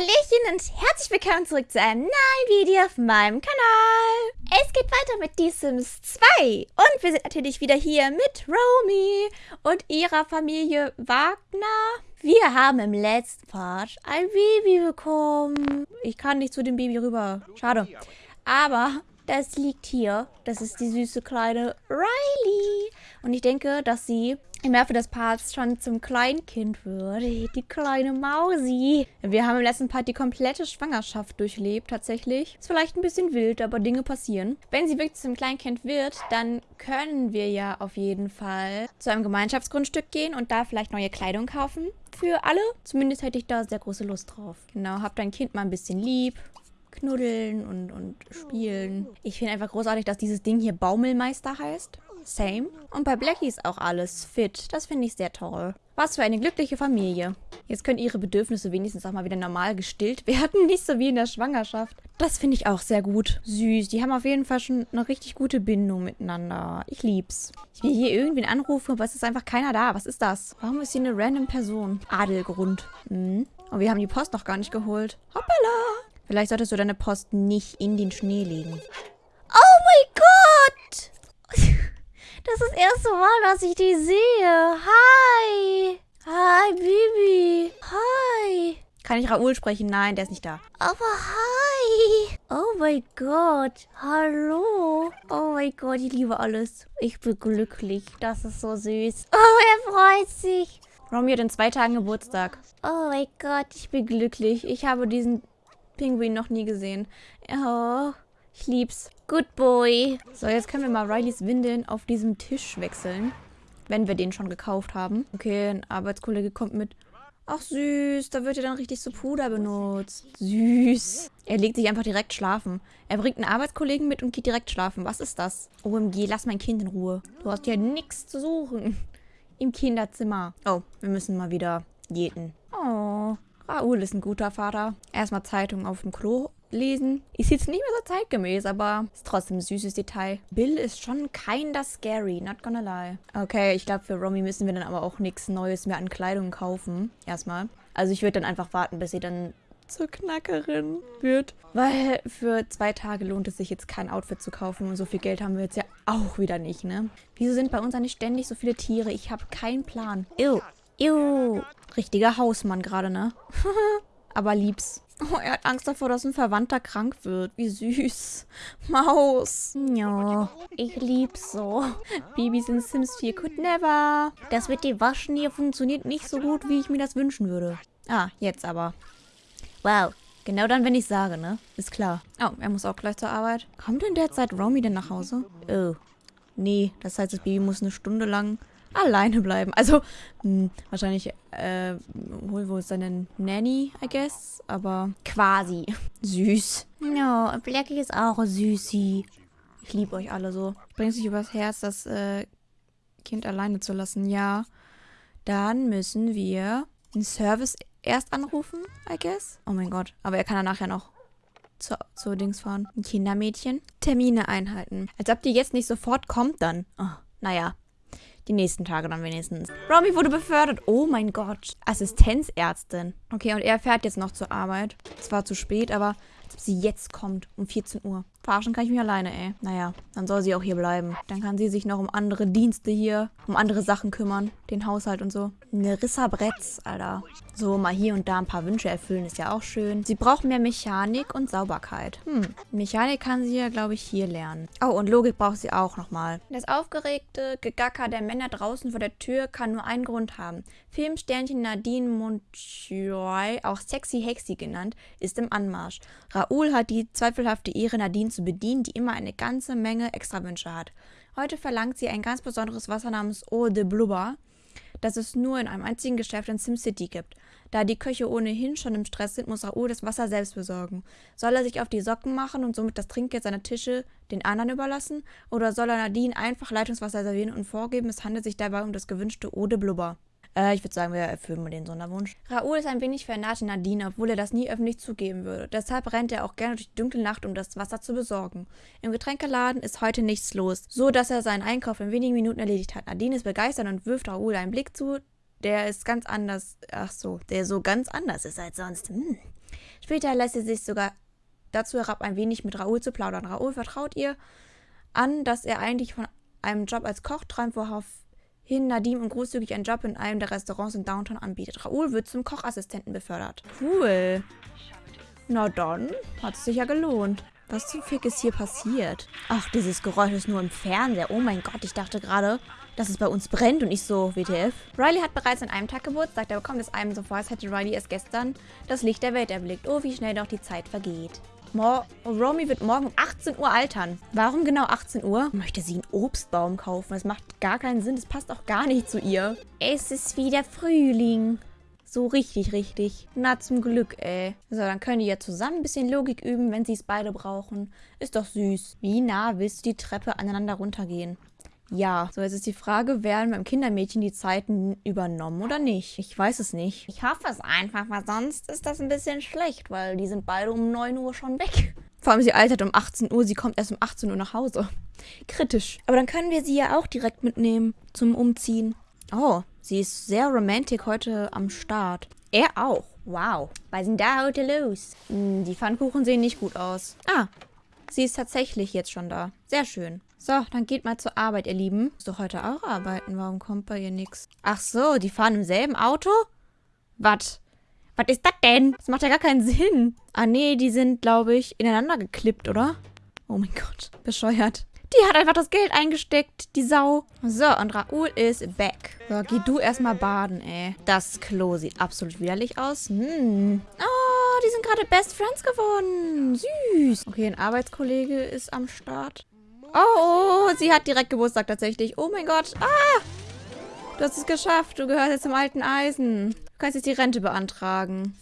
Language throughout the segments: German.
Hallöchen und herzlich willkommen zurück zu einem neuen Video auf meinem Kanal. Es geht weiter mit The Sims 2 und wir sind natürlich wieder hier mit Romy und ihrer Familie Wagner. Wir haben im letzten Part ein Baby bekommen. Ich kann nicht zu dem Baby rüber. Schade. Aber das liegt hier. Das ist die süße kleine Riley. Und ich denke, dass sie im Laufe des Parts schon zum Kleinkind wird. Die kleine Mausi. Wir haben im letzten Part die komplette Schwangerschaft durchlebt, tatsächlich. Ist vielleicht ein bisschen wild, aber Dinge passieren. Wenn sie wirklich zum Kleinkind wird, dann können wir ja auf jeden Fall zu einem Gemeinschaftsgrundstück gehen und da vielleicht neue Kleidung kaufen. Für alle. Zumindest hätte ich da sehr große Lust drauf. Genau, hab dein Kind mal ein bisschen lieb knuddeln und, und spielen. Ich finde einfach großartig, dass dieses Ding hier Baumelmeister heißt. Same. Und bei Blackie ist auch alles fit. Das finde ich sehr toll. Was für eine glückliche Familie. Jetzt können ihre Bedürfnisse wenigstens auch mal wieder normal gestillt werden. Nicht so wie in der Schwangerschaft. Das finde ich auch sehr gut. Süß. Die haben auf jeden Fall schon eine richtig gute Bindung miteinander. Ich lieb's. Ich will hier irgendwen anrufen, aber es ist einfach keiner da. Was ist das? Warum ist hier eine random Person? Adelgrund. Hm. Und wir haben die Post noch gar nicht geholt. Hoppala. Vielleicht solltest du deine Post nicht in den Schnee legen. Oh mein Gott! Das ist das erste Mal, dass ich die sehe. Hi! Hi, Bibi. Hi. Kann ich Raoul sprechen? Nein, der ist nicht da. Aber hi. Oh mein Gott. Hallo. Oh mein Gott, ich liebe alles. Ich bin glücklich. Das ist so süß. Oh, er freut sich. Romy hat in zwei Tagen Geburtstag. Oh mein Gott, ich bin glücklich. Ich habe diesen Pinguin noch nie gesehen. Oh, ich lieb's. Good boy. So, jetzt können wir mal Rileys Windeln auf diesem Tisch wechseln. Wenn wir den schon gekauft haben. Okay, ein Arbeitskollege kommt mit. Ach süß, da wird ja dann richtig so Puder benutzt. Süß. Er legt sich einfach direkt schlafen. Er bringt einen Arbeitskollegen mit und geht direkt schlafen. Was ist das? OMG, lass mein Kind in Ruhe. Du hast ja nichts zu suchen. Im Kinderzimmer. Oh, wir müssen mal wieder jäten. Oh. Raoul ist ein guter Vater. Erstmal Zeitung auf dem Klo lesen. Ist jetzt nicht mehr so zeitgemäß, aber ist trotzdem ein süßes Detail. Bill ist schon kinda scary, not gonna lie. Okay, ich glaube, für Romy müssen wir dann aber auch nichts Neues mehr an Kleidung kaufen. Erstmal. Also ich würde dann einfach warten, bis sie dann zur Knackerin wird. Weil für zwei Tage lohnt es sich jetzt kein Outfit zu kaufen und so viel Geld haben wir jetzt ja auch wieder nicht, ne? Wieso sind bei uns eigentlich ständig so viele Tiere? Ich habe keinen Plan. Ew. Ew. Richtiger Hausmann gerade, ne? Aber lieb's. Oh, er hat Angst davor, dass ein Verwandter krank wird. Wie süß. Maus. Ja, ich lieb's so. Babys in Sims 4 could never. Das mit dem Waschen hier funktioniert nicht so gut, wie ich mir das wünschen würde. Ah, jetzt aber. Wow. Genau dann, wenn ich sage, ne? Ist klar. Oh, er muss auch gleich zur Arbeit. Kommt denn derzeit Romy denn nach Hause? Oh. Nee, das heißt, das Baby muss eine Stunde lang alleine bleiben. Also, mh, hm, wahrscheinlich, äh, wohl, wo ist seine Nanny, I guess? Aber quasi. Süß. Ja, no, Blackie ist auch süßi. Ich liebe euch alle so. Bringt sich übers Herz, das äh, Kind alleine zu lassen. Ja. Dann müssen wir den Service erst anrufen, I guess. Oh mein Gott. Aber er kann dann nachher noch zu, zu Dings fahren. Ein Kindermädchen. Termine einhalten. Als ob die jetzt nicht sofort kommt dann. Oh, naja. Die nächsten Tage dann wenigstens. Romy wurde befördert. Oh mein Gott. Assistenzärztin. Okay, und er fährt jetzt noch zur Arbeit. Es war zu spät, aber als ob sie jetzt kommt um 14 Uhr. Verarschen kann ich mich alleine, ey. Naja, dann soll sie auch hier bleiben. Dann kann sie sich noch um andere Dienste hier, um andere Sachen kümmern. Den Haushalt und so. Nerissa Bretz, Alter. So, mal hier und da ein paar Wünsche erfüllen ist ja auch schön. Sie braucht mehr Mechanik und Sauberkeit. Hm, Mechanik kann sie ja, glaube ich, hier lernen. Oh, und Logik braucht sie auch nochmal. Das aufgeregte Gegacker der Männer draußen vor der Tür kann nur einen Grund haben. Filmsternchen Nadine Montjoy, auch Sexy Hexy genannt, ist im Anmarsch. Raoul hat die zweifelhafte Ehre, Nadine zu bedienen, die immer eine ganze Menge Extrawünsche hat. Heute verlangt sie ein ganz besonderes Wasser namens Eau de Blubber, das es nur in einem einzigen Geschäft in SimCity gibt. Da die Köche ohnehin schon im Stress sind, muss Raoul das Wasser selbst besorgen. Soll er sich auf die Socken machen und somit das Trinkgeld seiner Tische den anderen überlassen? Oder soll er Nadine einfach Leitungswasser servieren und vorgeben, es handelt sich dabei um das gewünschte Eau de Blubber? Äh, ich würde sagen, wir erfüllen mal den Sonderwunsch. Raoul ist ein wenig vernarrt in Nadine, obwohl er das nie öffentlich zugeben würde. Deshalb rennt er auch gerne durch die dunkle Nacht, um das Wasser zu besorgen. Im Getränkeladen ist heute nichts los, so dass er seinen Einkauf in wenigen Minuten erledigt hat. Nadine ist begeistert und wirft Raoul einen Blick zu, der ist ganz anders. Ach so, der so ganz anders ist als sonst. Hm. Später lässt sie sich sogar dazu herab, ein wenig mit Raoul zu plaudern. Raoul vertraut ihr an, dass er eigentlich von einem Job als Koch träumt, woraufhin Nadim und großzügig einen Job in einem der Restaurants in Downtown anbietet. Raoul wird zum Kochassistenten befördert. Cool. Na dann, hat es sich ja gelohnt. Was zum Fick ist hier passiert? Ach, dieses Geräusch ist nur im Fernseher. Oh mein Gott, ich dachte gerade, dass es bei uns brennt und ich so, WTF. Riley hat bereits an einem Tag Geburtstag. Da bekommt es einem so vor, als hätte Riley erst gestern das Licht der Welt erblickt. Oh, wie schnell doch die Zeit vergeht. Romy wird morgen um 18 Uhr altern. Warum genau 18 Uhr? Möchte sie einen Obstbaum kaufen? Das macht gar keinen Sinn. Das passt auch gar nicht zu ihr. Es ist wieder Frühling. So richtig, richtig. Na, zum Glück, ey. So, dann können die ja zusammen ein bisschen Logik üben, wenn sie es beide brauchen. Ist doch süß. Wie nah willst du die Treppe aneinander runtergehen? Ja, so jetzt ist die Frage, werden beim Kindermädchen die Zeiten übernommen oder nicht? Ich weiß es nicht. Ich hoffe es einfach, weil sonst ist das ein bisschen schlecht, weil die sind beide um 9 Uhr schon weg. Vor allem sie altert um 18 Uhr, sie kommt erst um 18 Uhr nach Hause. Kritisch. Aber dann können wir sie ja auch direkt mitnehmen zum Umziehen. Oh, sie ist sehr romantic heute am Start. Er auch. Wow. Was denn da heute los? Hm, die Pfannkuchen sehen nicht gut aus. Ah, sie ist tatsächlich jetzt schon da. Sehr schön. So, dann geht mal zur Arbeit, ihr Lieben. Muss doch heute auch arbeiten. Warum kommt bei ihr nichts? Ach so, die fahren im selben Auto? Was? Was ist das denn? Das macht ja gar keinen Sinn. Ah, nee, die sind, glaube ich, ineinander geklippt, oder? Oh mein Gott, bescheuert. Die hat einfach das Geld eingesteckt, die Sau. So, und Raoul ist back. So, geh du erstmal baden, ey. Das Klo sieht absolut widerlich aus. Hm. Oh, die sind gerade Best Friends geworden. Süß. Okay, ein Arbeitskollege ist am Start. Oh, oh, sie hat direkt Geburtstag tatsächlich. Oh mein Gott. Ah! Du hast es geschafft. Du gehörst jetzt zum alten Eisen. Du kannst jetzt die Rente beantragen.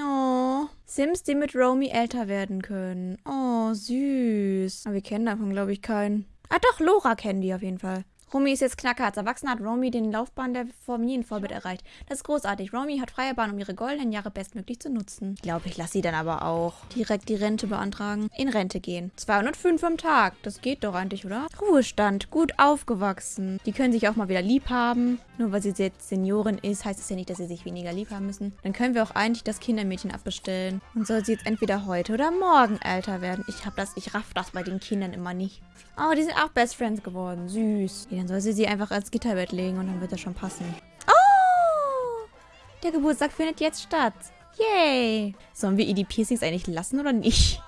Oh. Sims, die mit Romy älter werden können. Oh, süß. Aber wir kennen davon, glaube ich, keinen. Ah doch, Lora kennen die auf jeden Fall. Romy ist jetzt Knacker. Als Erwachsener hat Romy den Laufbahn der Familienvorbild erreicht. Das ist großartig. Romy hat freie Bahn, um ihre goldenen Jahre bestmöglich zu nutzen. Ich glaube, ich lasse sie dann aber auch direkt die Rente beantragen. In Rente gehen. 205 am Tag. Das geht doch eigentlich, oder? Ruhestand. Gut aufgewachsen. Die können sich auch mal wieder lieb haben. Nur weil sie jetzt Seniorin ist, heißt es ja nicht, dass sie sich weniger lieb haben müssen. Dann können wir auch eigentlich das Kindermädchen abbestellen. Und soll sie jetzt entweder heute oder morgen älter werden. Ich hab das, ich raff das bei den Kindern immer nicht. Oh, die sind auch Best Friends geworden. Süß. Ja, dann soll sie sie einfach als Gitterbett legen und dann wird das schon passen. Oh! Der Geburtstag findet jetzt statt. Yay! Sollen wir ihr die Piercings eigentlich lassen oder nicht?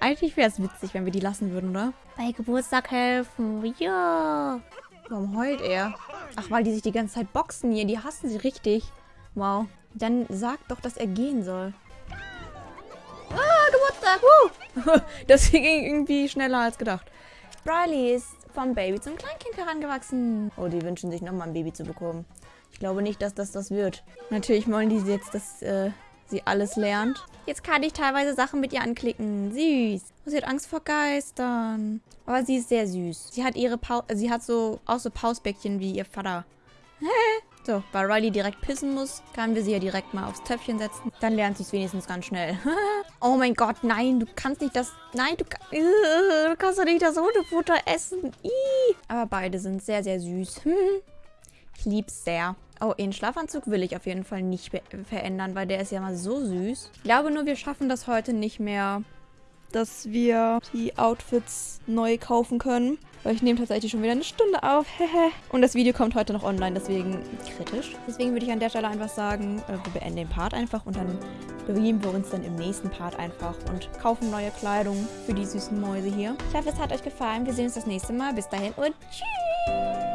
Eigentlich wäre es witzig, wenn wir die lassen würden, oder? Bei Geburtstag helfen. Ja. Warum heult er? Ach, weil die sich die ganze Zeit boxen hier. Die hassen sie richtig. Wow. Dann sag doch, dass er gehen soll. Ah, Geburtstag. Woo! das ging irgendwie schneller als gedacht. Riley ist vom Baby zum Kleinkind herangewachsen. Oh, die wünschen sich nochmal ein Baby zu bekommen. Ich glaube nicht, dass das das wird. Natürlich wollen die jetzt, dass äh, sie alles lernt. Jetzt kann ich teilweise Sachen mit ihr anklicken. Süß. Oh, sie hat Angst vor Geistern. Aber sie ist sehr süß. Sie hat ihre Pau sie hat so auch so Pausbäckchen wie ihr Vater. so, weil Riley direkt pissen muss, können wir sie ja direkt mal aufs Töpfchen setzen. Dann lernt sie es wenigstens ganz schnell. oh mein Gott, nein, du kannst nicht das... Nein, du, du kannst doch nicht das Hundefutter essen. Ih. Aber beide sind sehr, sehr süß. Hm. Ich lieb's sehr. Oh, den Schlafanzug will ich auf jeden Fall nicht verändern, weil der ist ja mal so süß. Ich glaube nur, wir schaffen das heute nicht mehr, dass wir die Outfits neu kaufen können. Weil ich nehme tatsächlich schon wieder eine Stunde auf. und das Video kommt heute noch online, deswegen kritisch. Deswegen würde ich an der Stelle einfach sagen, äh, wir beenden den Part einfach und dann begeben wir uns dann im nächsten Part einfach und kaufen neue Kleidung für die süßen Mäuse hier. Ich hoffe, es hat euch gefallen. Wir sehen uns das nächste Mal. Bis dahin und tschüss!